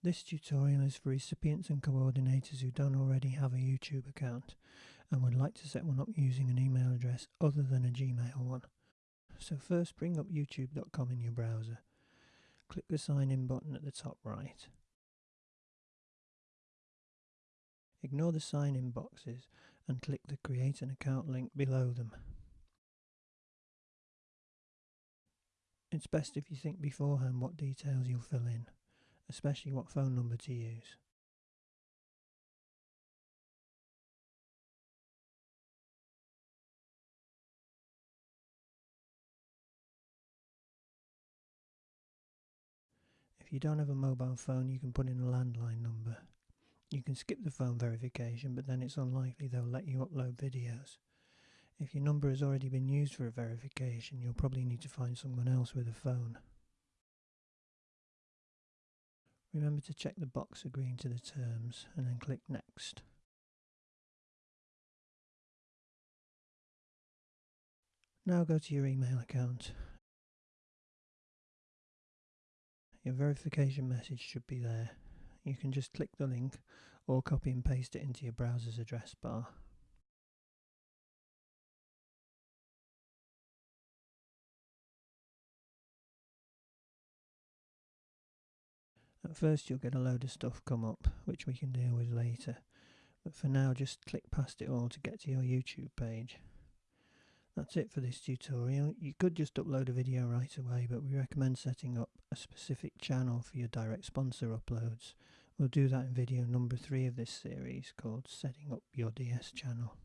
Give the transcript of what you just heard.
This tutorial is for recipients and coordinators who don't already have a YouTube account and would like to set one up using an email address other than a Gmail one. So first bring up youtube.com in your browser. Click the sign in button at the top right. Ignore the sign in boxes and click the create an account link below them. It's best if you think beforehand what details you'll fill in especially what phone number to use. If you don't have a mobile phone, you can put in a landline number. You can skip the phone verification, but then it's unlikely they'll let you upload videos. If your number has already been used for a verification, you'll probably need to find someone else with a phone. Remember to check the box agreeing to the terms and then click Next. Now go to your email account. Your verification message should be there. You can just click the link or copy and paste it into your browser's address bar. At first you'll get a load of stuff come up, which we can deal with later, but for now just click past it all to get to your YouTube page. That's it for this tutorial. You could just upload a video right away, but we recommend setting up a specific channel for your direct sponsor uploads. We'll do that in video number 3 of this series called Setting Up Your DS Channel.